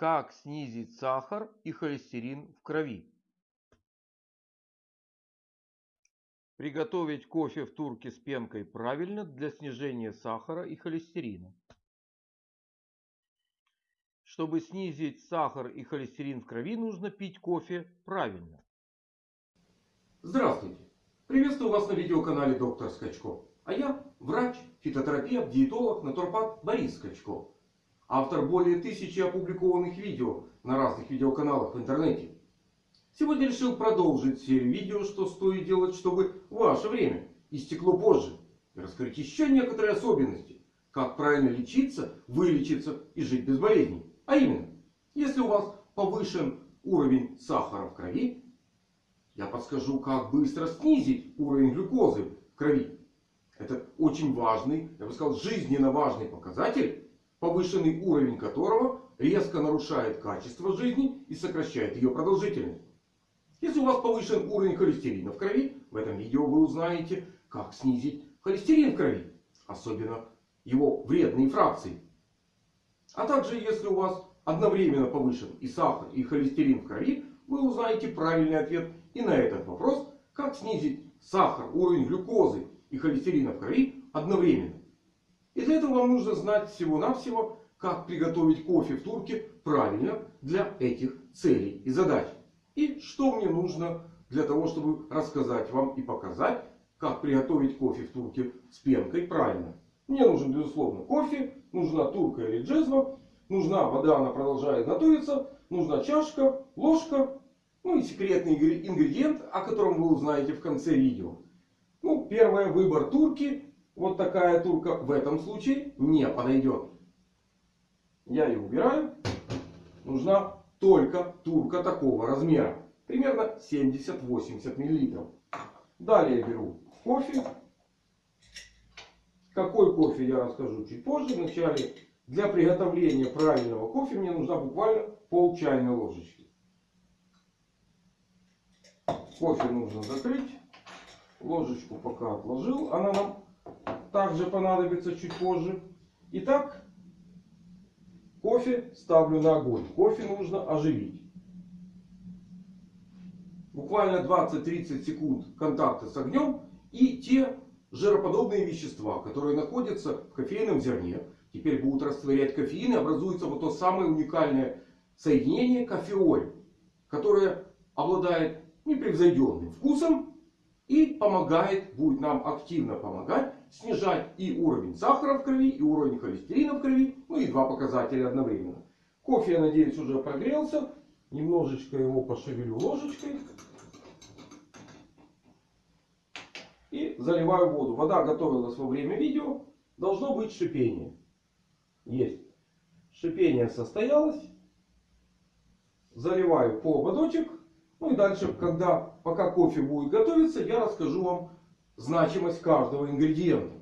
Как снизить сахар и холестерин в крови? Приготовить кофе в турке с пенкой правильно для снижения сахара и холестерина. Чтобы снизить сахар и холестерин в крови, нужно пить кофе правильно. Здравствуйте! Приветствую вас на видеоканале доктор Скачко. А я врач, фитотерапевт, диетолог, натурпат Борис Скачко. Автор более тысячи опубликованных видео на разных видеоканалах в интернете. Сегодня решил продолжить серию видео, что стоит делать, чтобы ваше время истекло позже. И раскрыть еще некоторые особенности. Как правильно лечиться, вылечиться и жить без болезней. А именно, если у вас повышен уровень сахара в крови, я подскажу, как быстро снизить уровень глюкозы в крови. Это очень важный, я бы сказал, жизненно важный показатель повышенный уровень которого резко нарушает качество жизни и сокращает ее продолжительность. Если у вас повышен уровень холестерина в крови, в этом видео вы узнаете, как снизить холестерин в крови. Особенно его вредные фракции. А также, если у вас одновременно повышен и сахар, и холестерин в крови, вы узнаете правильный ответ и на этот вопрос, как снизить сахар, уровень глюкозы и холестерина в крови одновременно. И для этого вам нужно знать всего-навсего, как приготовить кофе в турке правильно для этих целей и задач. И что мне нужно для того, чтобы рассказать вам и показать, как приготовить кофе в турке с пенкой правильно. Мне нужен, безусловно, кофе, нужна турка или джезва, нужна вода, она продолжает готовиться, нужна чашка, ложка, ну и секретный ингредиент, о котором вы узнаете в конце видео. Ну, первое, выбор турки вот такая турка в этом случае не подойдет. Я ее убираю. Нужна только турка такого размера. Примерно 70-80 мл. Далее беру кофе. Какой кофе я расскажу чуть позже. Вначале для приготовления правильного кофе мне нужна буквально пол чайной ложечки. Кофе нужно закрыть. Ложечку пока отложил. Она нам также понадобится чуть позже. Итак, кофе ставлю на огонь. Кофе нужно оживить. Буквально 20-30 секунд контакта с огнем. И те жироподобные вещества, которые находятся в кофейном зерне, теперь будут растворять кофеин и образуется вот то самое уникальное соединение кофеоль, которое обладает непревзойденным вкусом и помогает, будет нам активно помогать снижать и уровень сахара в крови, и уровень холестерина в крови. Ну и два показателя одновременно. Кофе, я надеюсь, уже прогрелся. Немножечко его пошевелю ложечкой. И заливаю воду. Вода готовилась во время видео. Должно быть шипение. Есть. Шипение состоялось. Заливаю по ободочек. Ну и дальше, когда, пока кофе будет готовиться, я расскажу вам значимость каждого ингредиента.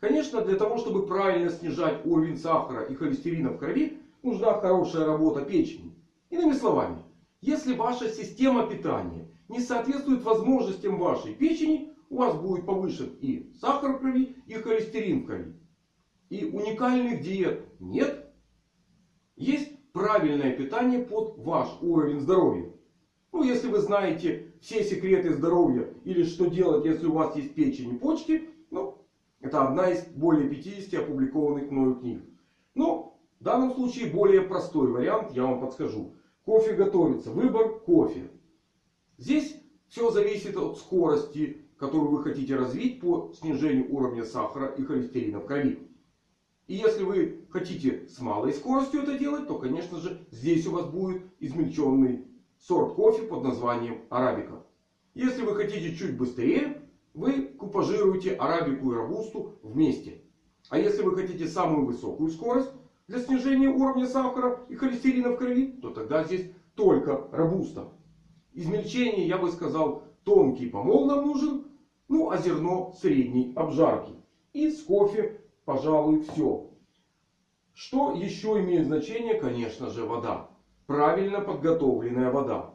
Конечно, для того, чтобы правильно снижать уровень сахара и холестерина в крови, нужна хорошая работа печени. Иными словами, если ваша система питания не соответствует возможностям вашей печени, у вас будет повышен и сахар в крови, и холестерин в крови. И уникальных диет нет. Есть правильное питание под ваш уровень здоровья. Ну, если вы знаете все секреты здоровья или что делать, если у вас есть печень и почки, ну, это одна из более 50 опубликованных мною книг. Но в данном случае более простой вариант я вам подскажу. Кофе готовится. Выбор кофе. Здесь все зависит от скорости, которую вы хотите развить по снижению уровня сахара и холестерина в крови. И если вы хотите с малой скоростью это делать, то, конечно же, здесь у вас будет измельченный сорт кофе под названием арабика. Если вы хотите чуть быстрее, вы купажируете арабику и робусту вместе. А если вы хотите самую высокую скорость для снижения уровня сахара и холестерина в крови, то тогда здесь только робуста. Измельчение, я бы сказал, тонкий помол нам нужен. Ну а зерно средней обжарки. И с кофе, пожалуй, все. Что еще имеет значение? Конечно же, вода правильно подготовленная вода.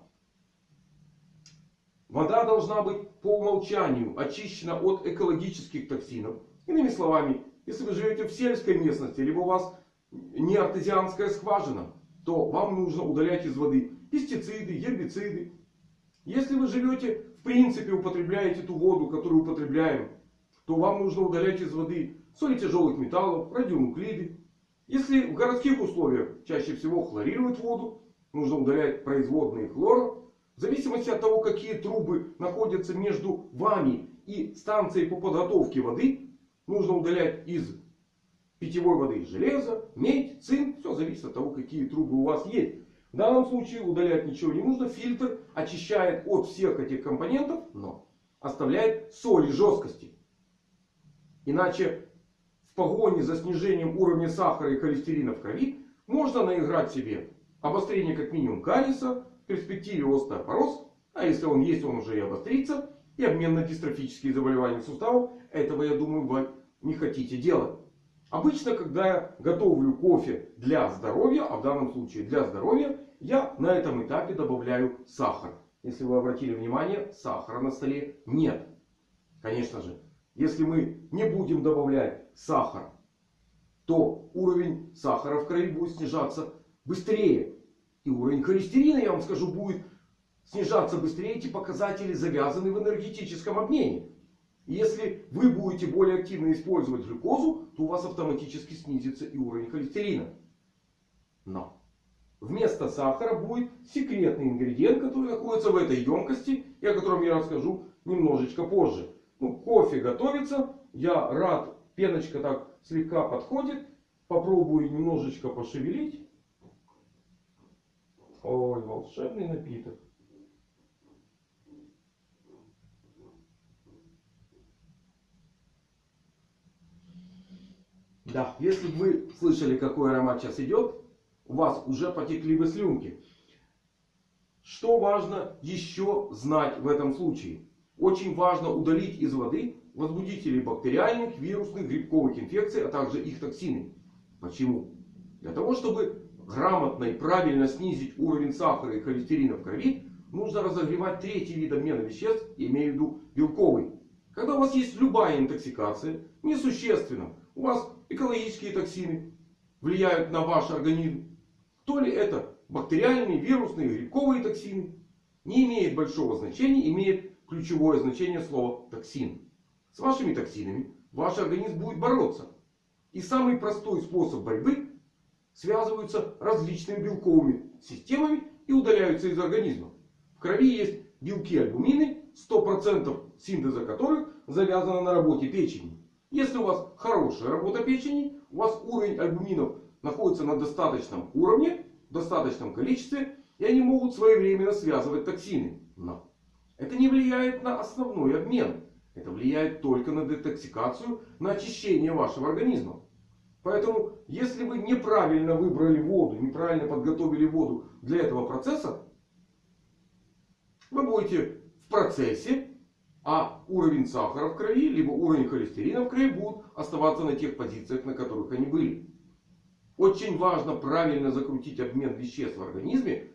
Вода должна быть по умолчанию очищена от экологических токсинов. Иными словами, если вы живете в сельской местности, либо у вас не артезианская скважина, то вам нужно удалять из воды пестициды, гербициды. Если вы живете, в принципе, употребляете ту воду, которую употребляем, то вам нужно удалять из воды соли тяжелых металлов, радионуклиды. Если в городских условиях чаще всего хлорируют воду, нужно удалять производные хлора. В зависимости от того, какие трубы находятся между вами и станцией по подготовке воды, нужно удалять из питьевой воды железо, медь, цинк. Все зависит от того, какие трубы у вас есть. В данном случае удалять ничего не нужно. Фильтр очищает от всех этих компонентов, но оставляет соли жесткости. Иначе в погоне за снижением уровня сахара и холестерина в крови можно наиграть себе обострение как минимум кариеса, в перспективе остеопороз, а если он есть, он уже и обострится, и обменно-дистрофические заболевания суставов. Этого, я думаю, вы не хотите делать. Обычно, когда я готовлю кофе для здоровья, а в данном случае для здоровья, я на этом этапе добавляю сахар. Если вы обратили внимание, сахара на столе нет. Конечно же, если мы не будем добавлять сахар, то уровень сахара в крови будет снижаться быстрее. И уровень холестерина, я вам скажу, будет снижаться быстрее. Эти показатели завязаны в энергетическом обмене. Если вы будете более активно использовать глюкозу, то у вас автоматически снизится и уровень холестерина. Но вместо сахара будет секретный ингредиент, который находится в этой емкости. И о котором я расскажу немножечко позже. Ну, кофе готовится. Я рад. Пеночка так слегка подходит. Попробую немножечко пошевелить. Ой, волшебный напиток. Да, если бы вы слышали, какой аромат сейчас идет, у вас уже потекли бы слюнки. Что важно еще знать в этом случае? Очень важно удалить из воды возбудители бактериальных, вирусных, грибковых инфекций, а также их токсины. Почему? Для того, чтобы грамотно и правильно снизить уровень сахара и холестерина в крови, нужно разогревать третий вид обмена веществ, имею в виду белковый. Когда у вас есть любая интоксикация, несущественно, у вас экологические токсины влияют на ваш организм, то ли это бактериальные, вирусные, грибковые токсины, не имеет большого значения, имеет ключевое значение слова токсин. С вашими токсинами ваш организм будет бороться. И самый простой способ борьбы связываются различными белковыми системами и удаляются из организма. В крови есть белки альбумины, 100% синтеза которых завязано на работе печени. Если у вас хорошая работа печени, у вас уровень альбуминов находится на достаточном уровне, в достаточном количестве, и они могут своевременно связывать токсины. Но это не влияет на основной обмен. Это влияет только на детоксикацию, на очищение вашего организма. Поэтому, если вы неправильно выбрали воду, неправильно подготовили воду для этого процесса, вы будете в процессе, а уровень сахара в крови, либо уровень холестерина в крови будут оставаться на тех позициях, на которых они были. Очень важно правильно закрутить обмен веществ в организме,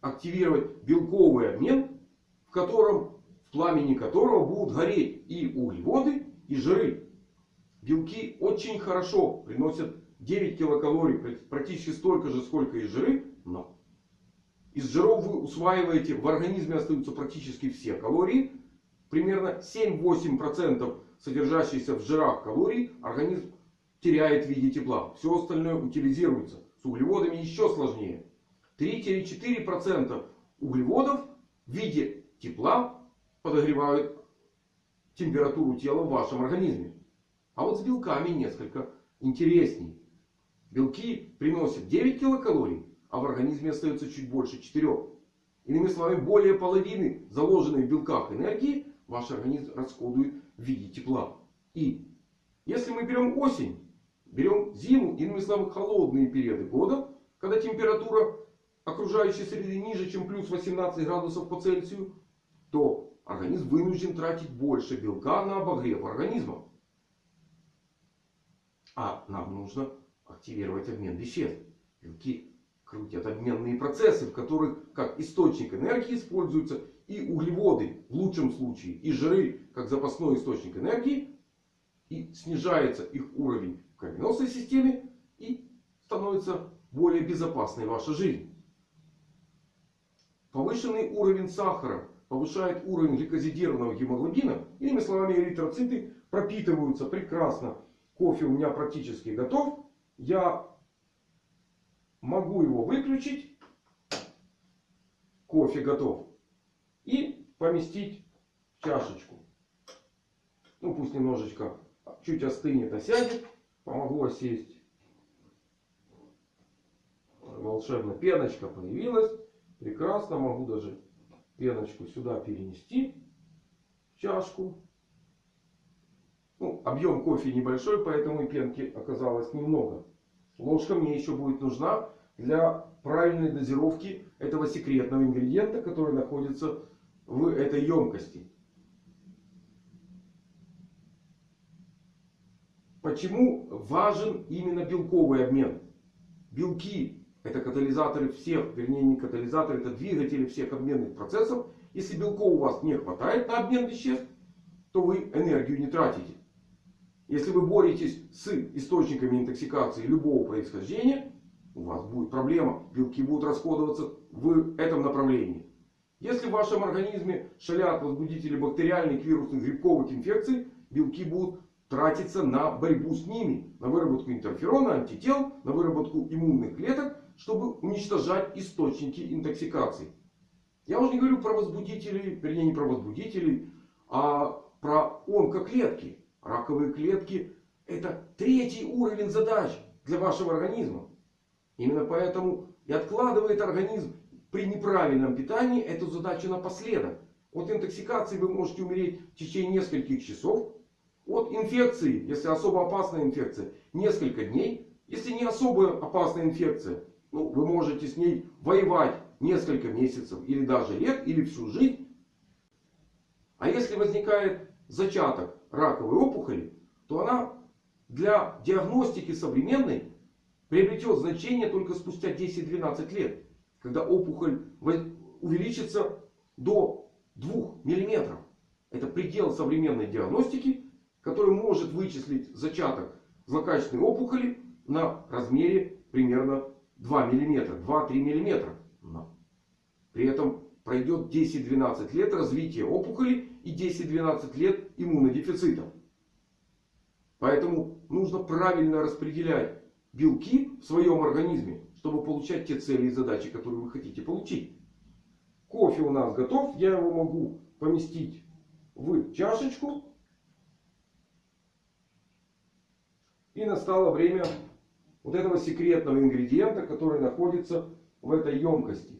активировать белковый обмен, в котором в пламени которого будут гореть и углеводы, и жиры. Белки очень хорошо приносят 9 килокалорий, практически столько же, сколько и жиры. Но из жиров вы усваиваете, в организме остаются практически все калории. Примерно 7-8% содержащиеся в жирах калорий организм теряет в виде тепла. Все остальное утилизируется. С углеводами еще сложнее. 3-4% углеводов в виде тепла подогревают температуру тела в вашем организме. А вот с белками несколько интересней. Белки приносят 9 килокалорий, а в организме остается чуть больше 4. Иными словами, более половины заложенной в белках энергии ваш организм расходует в виде тепла. И если мы берем осень, берем зиму, иными словами, холодные периоды года, когда температура окружающей среды ниже, чем плюс 18 градусов по Цельсию, то организм вынужден тратить больше белка на обогрев организма. А нам нужно активировать обмен веществ. Белки крутят обменные процессы, в которых как источник энергии используются и углеводы в лучшем случае, и жиры как запасной источник энергии. И снижается их уровень в кровеносной системе. И становится более безопасной ваша жизнь. Повышенный уровень сахара повышает уровень гликозидированного гемоглобина. Иными словами, эритроциты пропитываются прекрасно. Кофе у меня практически готов. Я могу его выключить. Кофе готов. И поместить в чашечку. Ну пусть немножечко чуть остынет, осядет. Помогу осесть. Волшебно пеночка появилась. Прекрасно. Могу даже пеночку сюда перенести. В чашку. Ну, объем кофе небольшой, поэтому и пенки оказалось немного. Ложка мне еще будет нужна для правильной дозировки этого секретного ингредиента, который находится в этой емкости. Почему важен именно белковый обмен? Белки это катализаторы всех, вернее не катализаторы, это двигатели всех обменных процессов. Если белков у вас не хватает на обмен веществ, то вы энергию не тратите. Если вы боретесь с источниками интоксикации любого происхождения, у вас будет проблема. Белки будут расходоваться в этом направлении. Если в вашем организме шалят возбудители бактериальных, вирусных, грибковых инфекций, белки будут тратиться на борьбу с ними. На выработку интерферона, антител, на выработку иммунных клеток, чтобы уничтожать источники интоксикации. Я уже не говорю про возбудителей, вернее не про возбудителей, а про онкоклетки. Раковые клетки это третий уровень задач для вашего организма. Именно поэтому и откладывает организм при неправильном питании эту задачу напоследок. От интоксикации вы можете умереть в течение нескольких часов. От инфекции, если особо опасная инфекция, несколько дней. Если не особо опасная инфекция, ну, вы можете с ней воевать несколько месяцев, или даже лет, или всю жизнь. А если возникает зачаток раковой опухоли, то она для диагностики современной приобретет значение только спустя 10-12 лет. Когда опухоль увеличится до 2 мм. Это предел современной диагностики, который может вычислить зачаток злокачественной опухоли на размере примерно 2 мм, 2-3 мм. При этом пройдет 10-12 лет развития опухоли и 10-12 лет иммунодефицита. Поэтому нужно правильно распределять белки в своем организме, чтобы получать те цели и задачи, которые вы хотите получить. Кофе у нас готов. Я его могу поместить в чашечку. И настало время вот этого секретного ингредиента, который находится в этой емкости.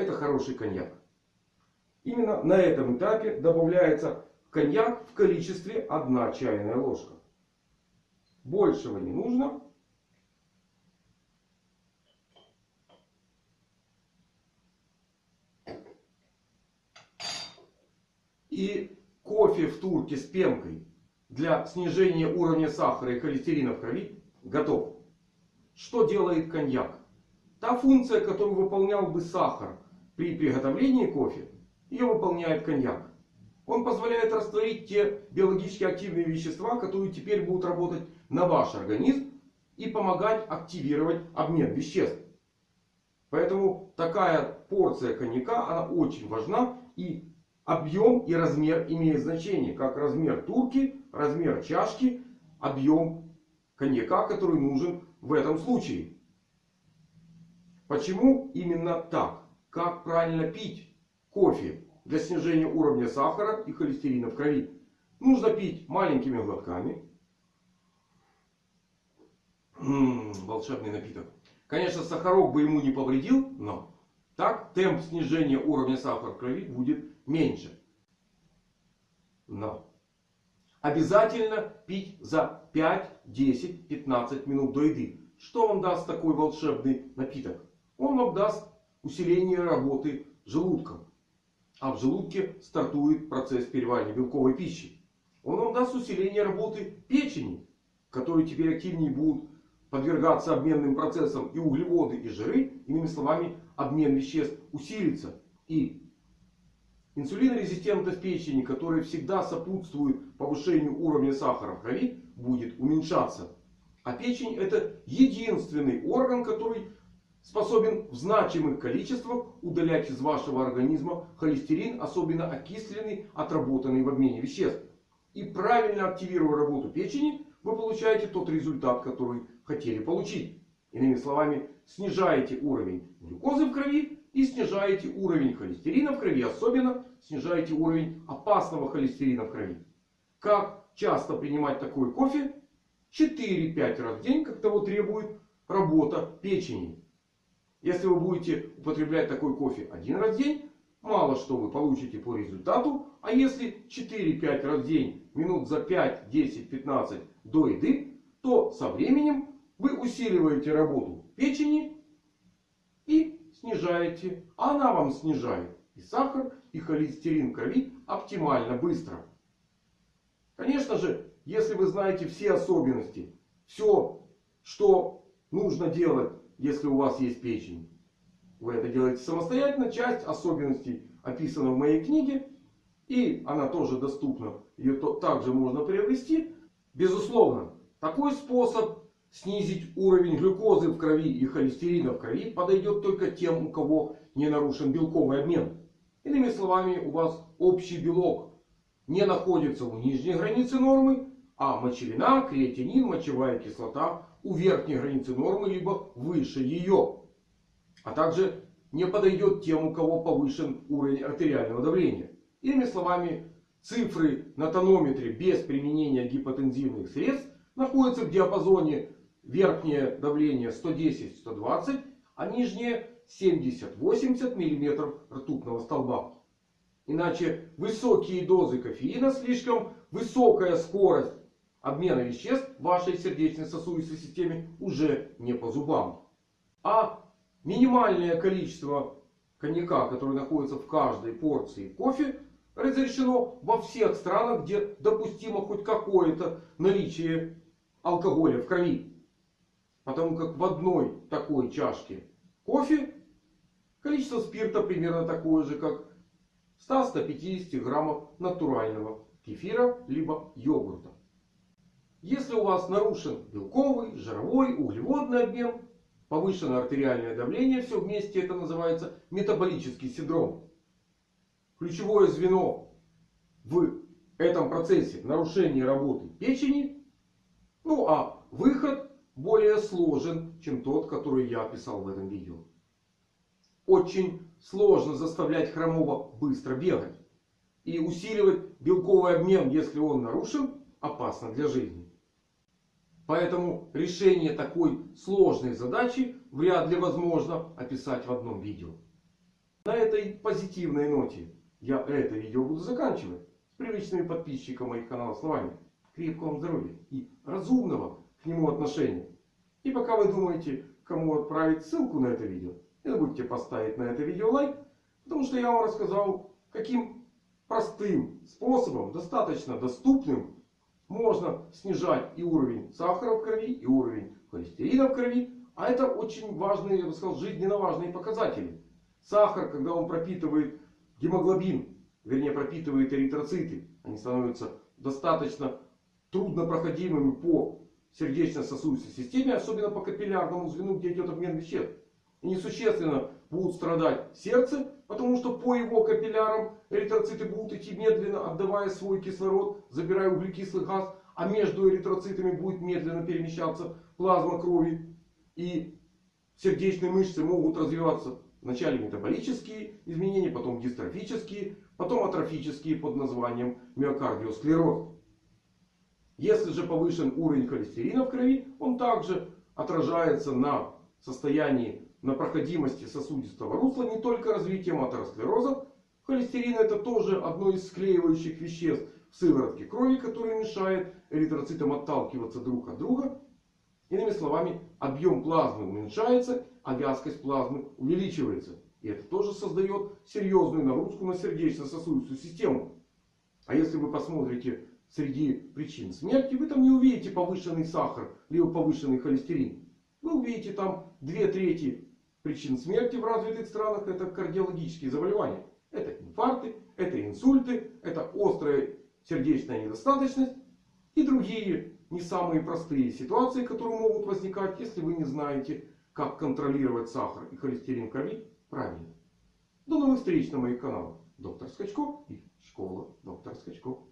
Это хороший коньяк. Именно на этом этапе добавляется коньяк в количестве 1 чайная ложка. Большего не нужно. И кофе в турке с пенкой для снижения уровня сахара и холестерина в крови готов. Что делает коньяк? Та функция, которую выполнял бы сахар при приготовлении кофе, ее выполняет коньяк. Он позволяет растворить те биологически активные вещества, которые теперь будут работать на ваш организм и помогать активировать обмен веществ. Поэтому такая порция коньяка, она очень важна. И объем и размер имеют значение. Как размер турки, размер чашки, объем коньяка, который нужен в этом случае. Почему именно так? Как правильно пить? кофе для снижения уровня сахара и холестерина в крови. Нужно пить маленькими глотками. М -м, волшебный напиток. Конечно, сахарок бы ему не повредил, но так темп снижения уровня сахара в крови будет меньше. Но обязательно пить за 5, 10, 15 минут до еды. Что вам даст такой волшебный напиток? Он вам даст усиление работы желудка а в желудке стартует процесс переваривания белковой пищи. Он вам даст усиление работы печени, которые теперь активнее будут подвергаться обменным процессам и углеводы, и жиры. Иными словами, обмен веществ усилится. И инсулинорезистентность печени, которая всегда сопутствует повышению уровня сахара в крови, будет уменьшаться. А печень это единственный орган, который способен в значимых количествах удалять из вашего организма холестерин, особенно окисленный, отработанный в обмене веществ. И правильно активируя работу печени, вы получаете тот результат, который хотели получить. Иными словами, снижаете уровень глюкозы в крови и снижаете уровень холестерина в крови. Особенно снижаете уровень опасного холестерина в крови. Как часто принимать такой кофе? 4-5 раз в день, как того требует работа печени. Если вы будете употреблять такой кофе один раз в день, мало что вы получите по результату. А если 4-5 раз в день, минут за 5, 10, 15 до еды, то со временем вы усиливаете работу печени и снижаете. А она вам снижает и сахар, и холестерин крови оптимально быстро. Конечно же, если вы знаете все особенности, все, что нужно делать, если у вас есть печень. Вы это делаете самостоятельно. Часть особенностей описана в моей книге. И она тоже доступна. Ее также можно приобрести. Безусловно, такой способ снизить уровень глюкозы в крови и холестерина в крови подойдет только тем, у кого не нарушен белковый обмен. Иными словами, у вас общий белок не находится у нижней границы нормы, а мочевина, креатинин, мочевая кислота у верхней границы нормы, либо выше ее. А также не подойдет тем, у кого повышен уровень артериального давления. Иными словами, цифры на тонометре без применения гипотензивных средств находятся в диапазоне верхнее давление 110-120, а нижнее 70-80 мм ртутного столба. Иначе высокие дозы кофеина, слишком высокая скорость обмена веществ вашей сердечно-сосудистой системе уже не по зубам. А минимальное количество коньяка, которое находится в каждой порции кофе, разрешено во всех странах, где допустимо хоть какое-то наличие алкоголя в крови. Потому как в одной такой чашке кофе количество спирта примерно такое же, как 100-150 граммов натурального кефира либо йогурта. Если у вас нарушен белковый, жировой, углеводный обмен, повышенное артериальное давление, все вместе это называется метаболический синдром. Ключевое звено в этом процессе нарушения работы печени. Ну а выход более сложен, чем тот, который я описал в этом видео. Очень сложно заставлять хромого быстро бегать. И усиливать белковый обмен, если он нарушен, опасно для жизни. Поэтому решение такой сложной задачи вряд ли возможно описать в одном видео. На этой позитивной ноте я это видео буду заканчивать. С привычными подписчиками моих каналов словами. Крепкого вам здоровья и разумного к нему отношения. И пока вы думаете, кому отправить ссылку на это видео, не забудьте поставить на это видео лайк. Потому что я вам рассказал, каким простым способом, достаточно доступным можно снижать и уровень сахара в крови, и уровень холестерина в крови. А это очень важные, я бы сказал, жизненно важные показатели. Сахар, когда он пропитывает гемоглобин, вернее пропитывает эритроциты, они становятся достаточно труднопроходимыми по сердечно-сосудистой системе, особенно по капиллярному звену, где идет обмен веществ. И несущественно будут страдать сердце, потому что по его капиллярам эритроциты будут идти медленно, отдавая свой кислород, забирая углекислый газ. А между эритроцитами будет медленно перемещаться плазма крови. И сердечные мышцы могут развиваться вначале метаболические изменения, потом дистрофические, потом атрофические под названием миокардиосклероз. Если же повышен уровень холестерина в крови, он также отражается на состоянии на проходимости сосудистого русла не только развитием атеросклероза. Холестерин это тоже одно из склеивающих веществ в сыворотке крови, которое мешает эритроцитам отталкиваться друг от друга. Иными словами, объем плазмы уменьшается, а вязкость плазмы увеличивается. И это тоже создает серьезную нагрузку на сердечно-сосудистую систему. А если вы посмотрите среди причин смерти, вы там не увидите повышенный сахар, либо повышенный холестерин. Вы увидите там две трети причин смерти в развитых странах это кардиологические заболевания. Это инфаркты, Это инсульты, это острая сердечная недостаточность и другие не самые простые ситуации, которые могут возникать, если вы не знаете, как контролировать сахар и холестерин в крови правильно. До новых встреч на моих каналах. Доктор Скачко и Школа доктора Скачко.